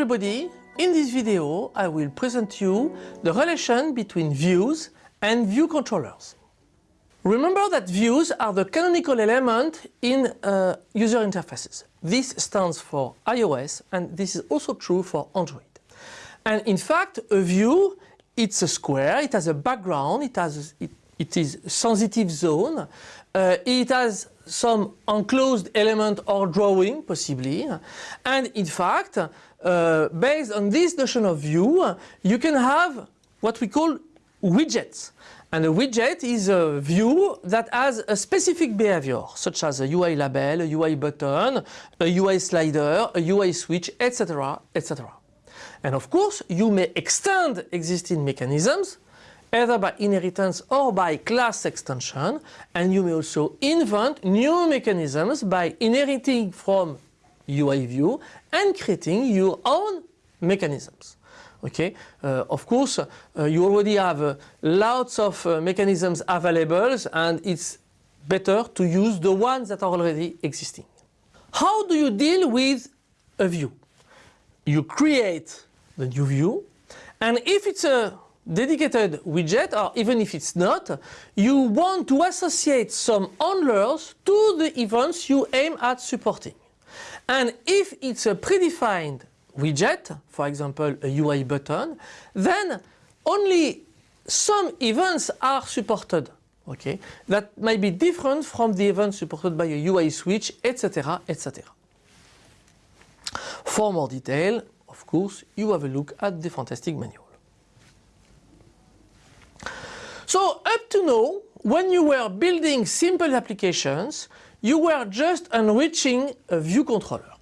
everybody, in this video I will present you the relation between views and view controllers. Remember that views are the canonical element in uh, user interfaces. This stands for iOS and this is also true for Android. And in fact a view it's a square, it has a background, it, has, it, it is sensitive zone, uh, it has some enclosed element or drawing possibly. And in fact uh, based on this notion of view you can have what we call widgets. And a widget is a view that has a specific behavior such as a UI label, a UI button, a UI slider, a UI switch etc etc. And of course you may extend existing mechanisms either by inheritance or by class extension and you may also invent new mechanisms by inheriting from UI view and creating your own mechanisms. Okay, uh, of course uh, you already have uh, lots of uh, mechanisms available and it's better to use the ones that are already existing. How do you deal with a view? You create the new view and if it's a dedicated widget or even if it's not, you want to associate some handlers to the events you aim at supporting. And if it's a predefined widget, for example a UI button, then only some events are supported. Okay, that might be different from the events supported by a UI switch, etc. etc. For more detail, of course, you have a look at the fantastic manual. So up to now, when you were building simple applications, you were just enriching a view controller.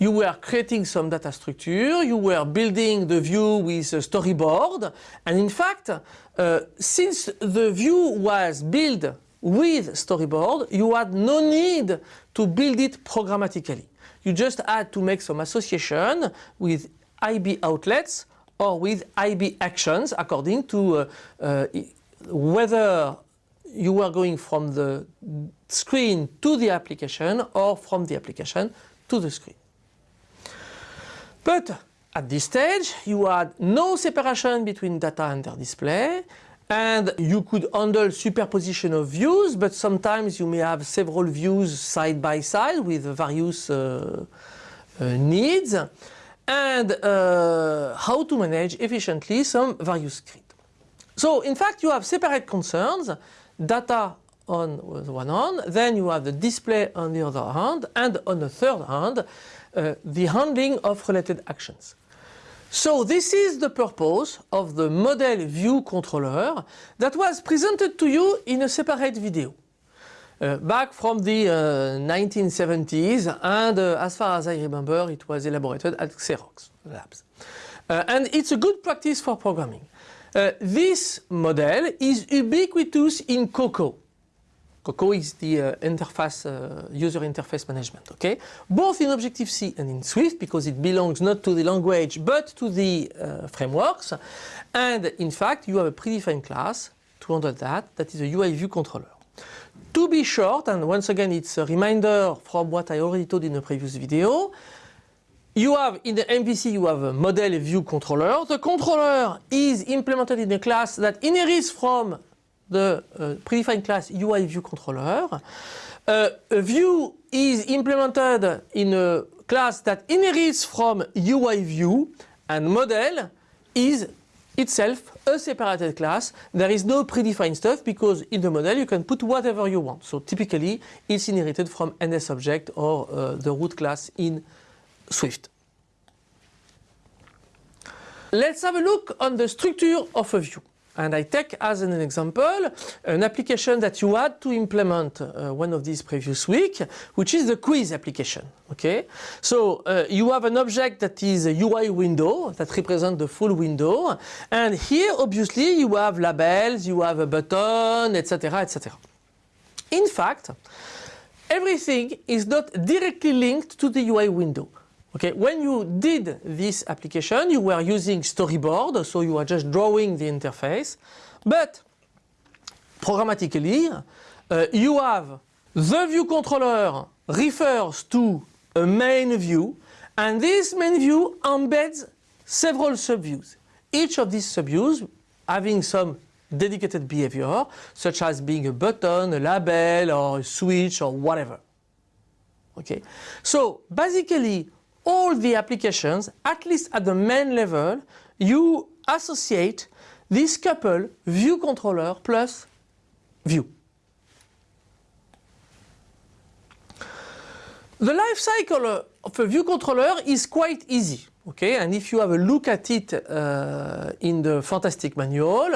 You were creating some data structure, you were building the view with a storyboard, and in fact, uh, since the view was built with storyboard, you had no need to build it programmatically. You just had to make some association with IB outlets or with IB actions according to uh, uh, whether you were going from the screen to the application or from the application to the screen. But at this stage you had no separation between data and their display and you could handle superposition of views but sometimes you may have several views side by side with various uh, uh, needs and uh, how to manage efficiently some various scripts. So in fact you have separate concerns, data on the one hand, then you have the display on the other hand, and on the third hand, uh, the handling of related actions. So this is the purpose of the model view controller that was presented to you in a separate video. Uh, back from the uh, 1970s and uh, as far as I remember it was elaborated at Xerox Labs. Uh, and it's a good practice for programming. Uh, this model is ubiquitous in Cocoa. Cocoa is the uh, interface, user interface management, okay? Both in Objective-C and in Swift because it belongs not to the language but to the frameworks. And in fact, you have a predefined class to handle that, that is a UI view controller. To be short, and once again it's a reminder from what I already told in a previous video, you have in the MVC you have a model view controller. The controller is implemented in a class that inherits from the uh, predefined class UI view controller. Uh, a view is implemented in a class that inherits from UI view and model is itself a separated class. There is no predefined stuff because in the model you can put whatever you want. So typically it's inherited from NSObject or uh, the root class in Swift. Let's have a look on the structure of a view. And I take as an example an application that you had to implement uh, one of these previous week, which is the quiz application. Okay, so uh, you have an object that is a UI window that represents the full window, and here obviously you have labels, you have a button, etc., etc. In fact, everything is not directly linked to the UI window. Okay, when you did this application, you were using storyboard, so you are just drawing the interface, but programmatically, uh, you have the view controller refers to a main view And this main view embeds several subviews. Each of these subviews having some dedicated behavior, such as being a button, a label, or a switch, or whatever. Okay, so basically all the applications, at least at the main level, you associate this couple view controller plus view. The life cycle of a view controller is quite easy. Okay, and if you have a look at it uh, in the Fantastic manual,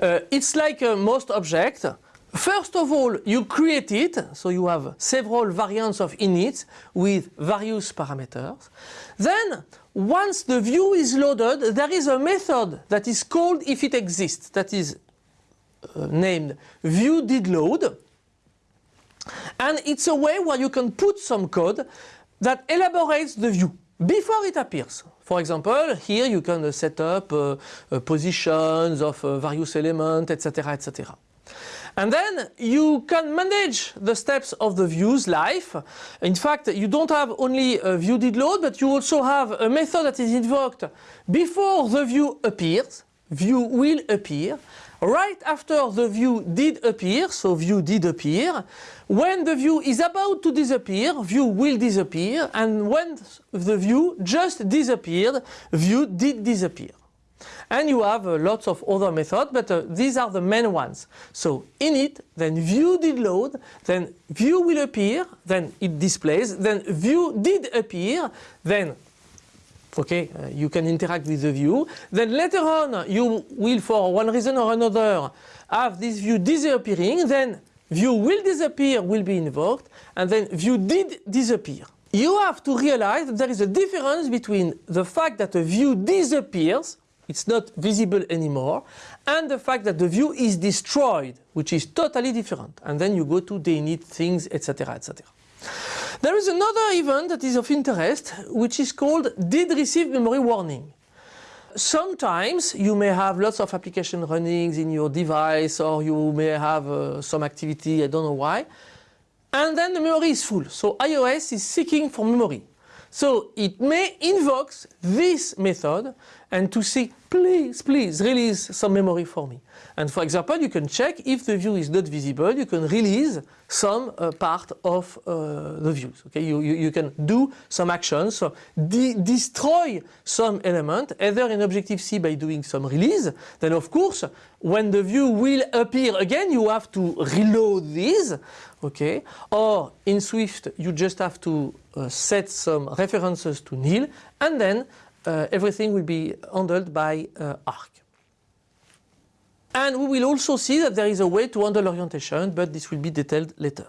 uh, it's like uh, most objects. First of all, you create it, so you have several variants of init with various parameters. Then, once the view is loaded, there is a method that is called if it exists, that is uh, named view did load. And it's a way where you can put some code that elaborates the view before it appears. For example, here you can set up uh, uh, positions of uh, various elements, etc., etc. And then you can manage the steps of the view's life. In fact, you don't have only a view did load, but you also have a method that is invoked before the view appears. View will appear. Right after the view did appear, so view did appear, when the view is about to disappear, view will disappear, and when the view just disappeared, view did disappear. And you have uh, lots of other methods, but uh, these are the main ones. So init, then view did load, then view will appear, then it displays, then view did appear, then okay, uh, you can interact with the view. Then later on, you will, for one reason or another, have this view disappearing. Then view will disappear will be invoked, and then view did disappear. You have to realize that there is a difference between the fact that a view disappears, it's not visible anymore, and the fact that the view is destroyed, which is totally different. And then you go to deinit things, etc., etc. There is another event that is of interest, which is called did receive memory warning. Sometimes you may have lots of application runnings in your device or you may have uh, some activity, I don't know why, and then the memory is full. So iOS is seeking for memory. So it may invoke this method and to say, please, please release some memory for me. And for example, you can check if the view is not visible, you can release some uh, part of uh, the views. Okay, you, you, you, can do some actions, so de destroy some element, either in Objective-C by doing some release. Then of course, when the view will appear again, you have to reload this. Okay, or in Swift, you just have to uh, set some references to nil, and then everything will be handled by uh, ARC. And we will also see that there is a way to handle orientation, but this will be detailed later.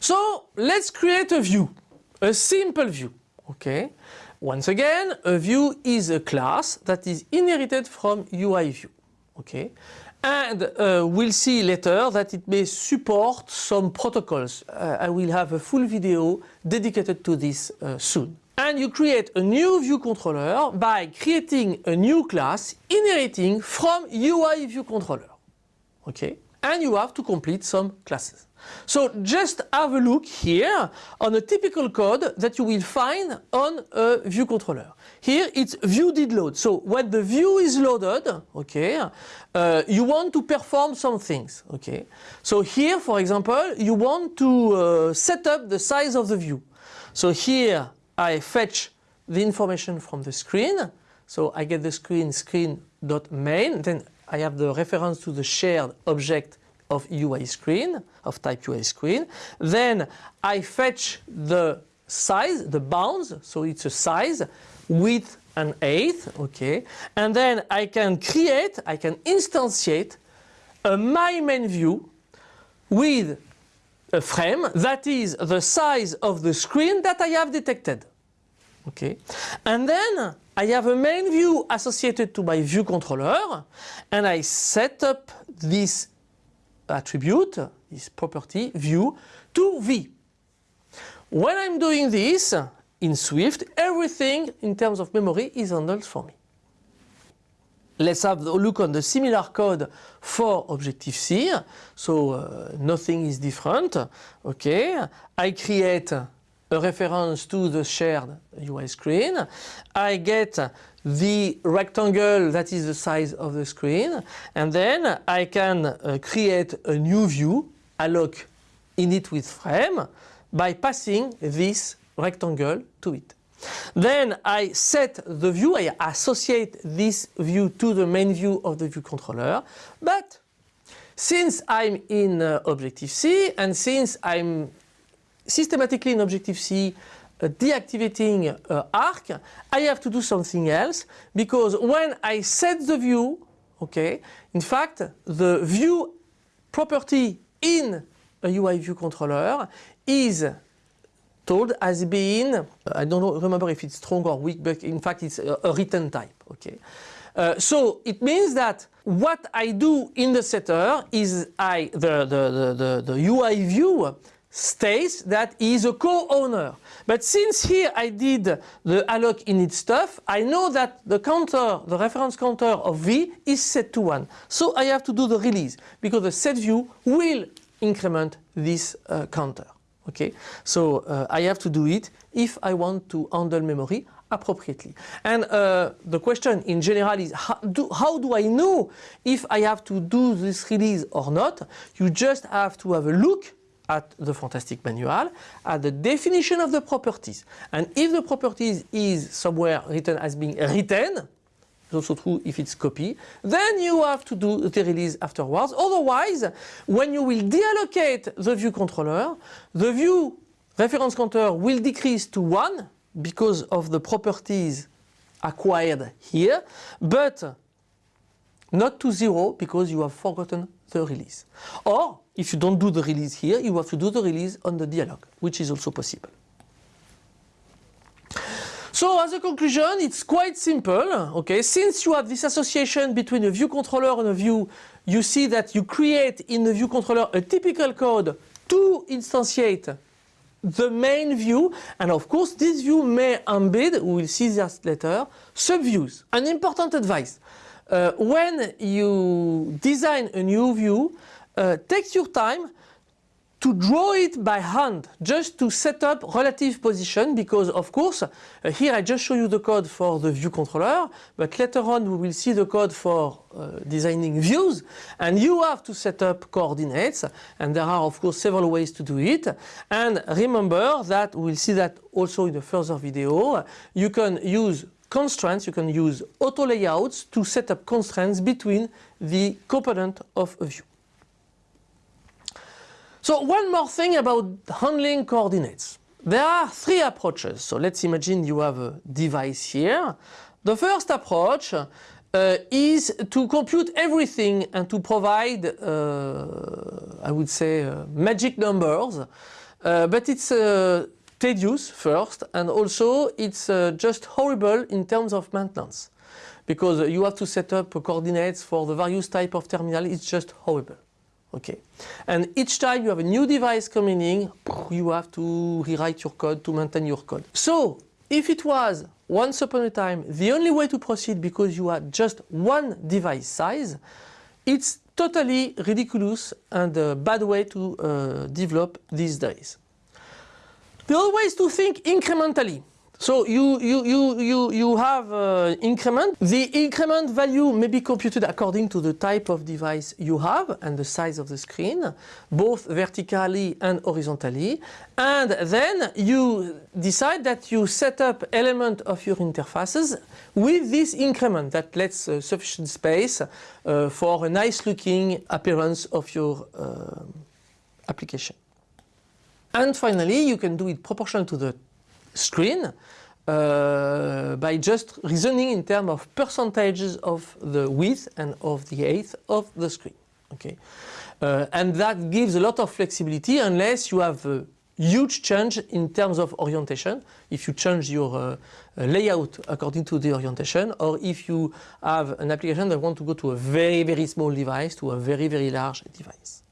So let's create a view, a simple view, okay? Once again, a view is a class that is inherited from UI view, okay? And uh, we'll see later that it may support some protocols. Uh, I will have a full video dedicated to this uh, soon and you create a new view controller by creating a new class inheriting from UI view controller. Okay? And you have to complete some classes. So just have a look here on a typical code that you will find on a view controller. Here it's view did load. So when the view is loaded, okay, uh, you want to perform some things, okay. So here, for example, you want to uh, set up the size of the view. So here I fetch the information from the screen. So I get the screen screen.main. Then I have the reference to the shared object of UI screen, of type UI screen. Then I fetch the size, the bounds. So it's a size, width and height. Okay. And then I can create, I can instantiate a my main view with a frame that is the size of the screen that I have detected. Okay, and then I have a main view associated to my view controller and I set up this attribute, this property view to V. When I'm doing this in Swift, everything in terms of memory is handled for me. Let's have a look on the similar code for Objective-C. So uh, nothing is different. Okay, I create a reference to the shared UI screen. I get the rectangle that is the size of the screen and then I can uh, create a new view, alloc init with frame by passing this rectangle to it. Then I set the view, I associate this view to the main view of the view controller, but since I'm in uh, Objective-C and since I'm systematically in Objective-C uh, deactivating uh, ARC, I have to do something else because when I set the view, okay, in fact the view property in a UI view controller is told as being, I don't remember if it's strong or weak, but in fact it's a, a retain type. Okay. Uh, so it means that what I do in the setter is I the, the, the, the, the UI view states that he is a co-owner. But since here I did the alloc init stuff, I know that the counter, the reference counter of v is set to 1. So I have to do the release because the set view will increment this uh, counter. Okay, so uh, I have to do it if I want to handle memory appropriately. And uh, the question in general is how do, how do I know if I have to do this release or not? You just have to have a look at the fantastic manual at the definition of the properties. And if the properties is somewhere retain as being written, it's also true if it's copy, then you have to do the release afterwards. Otherwise, when you will deallocate the view controller, the view reference counter will decrease to 1 because of the properties acquired here, but not to 0 because you have forgotten the release. Or if you don't do the release here, you have to do the release on the dealloc, which is also possible. So as a conclusion, it's quite simple. Okay, since you have this association between a view controller and a view, you see that you create in the view controller a typical code to instantiate the main view and of course this view may embed, we will see that later, subviews. An important advice, uh, when you design a new view, uh, take your time to draw it by hand just to set up relative position because of course uh, here I just show you the code for the view controller but later on we will see the code for uh, designing views and you have to set up coordinates and there are of course several ways to do it. And remember that we'll see that also in a further video you can use constraints you can use auto layouts to set up constraints between the component of a view. So one more thing about handling coordinates. There are three approaches. So let's imagine you have a device here. The first approach uh, is to compute everything and to provide, uh, I would say, uh, magic numbers. Uh, but it's uh, tedious first and also it's uh, just horrible in terms of maintenance because you have to set up coordinates for the various type of terminal. It's just horrible. Okay. And each time you have a new device coming in, you have to rewrite your code to maintain your code. So if it was once upon a time the only way to proceed because you had just one device size, it's totally ridiculous and a bad way to uh, develop these days. The other way is to think incrementally. So you, you, you, you, you have uh, increment. The increment value may be computed according to the type of device you have and the size of the screen, both vertically and horizontally. And then you decide that you set up element of your interfaces with this increment that lets uh, sufficient space uh, for a nice looking appearance of your uh, application. And finally, you can do it proportional to the screen uh, by just reasoning in terms of percentages of the width and of the height of the screen. Okay, uh, and that gives a lot of flexibility unless you have a huge change in terms of orientation. If you change your uh, layout according to the orientation, or if you have an application that want to go to a very very small device to a very very large device.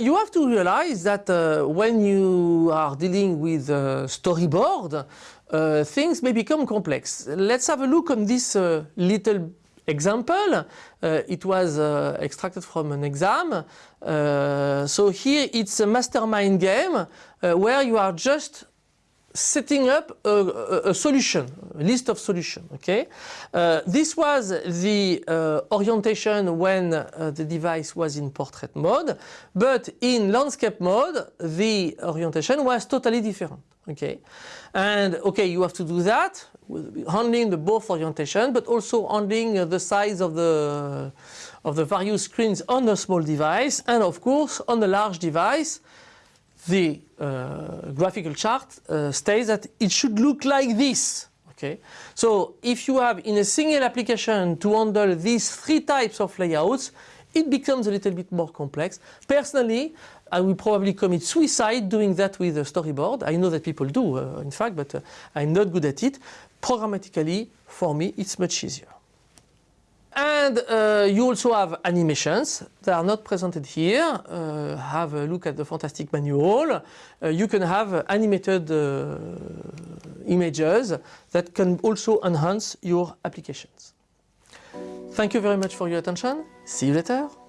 You have to realize that uh, when you are dealing with a storyboard, uh, things may become complex. Let's have a look on this uh, little example. Uh, it was uh, extracted from an exam. Uh, so here it's a mastermind game uh, where you are just setting up a, a, a, solution, a list of solutions. Okay, uh, this was the uh, orientation when uh, the device was in portrait mode, but in landscape mode, the orientation was totally different. Okay, and okay, you have to do that handling the both orientation, but also handling uh, the size of the of the various screens on a small device, and of course on a large device the uh, graphical chart uh, states that it should look like this. Okay, so if you have in a single application to handle these three types of layouts, it becomes a little bit more complex. Personally, I will probably commit suicide doing that with a storyboard. I know that people do, uh, in fact, but uh, I'm not good at it. Programmatically, for me, it's much easier. And uh, you also have animations that are not presented here. Uh, have a look at the fantastic manual. Uh, you can have animated uh, images that can also enhance your applications. Thank you very much for your attention. See you later.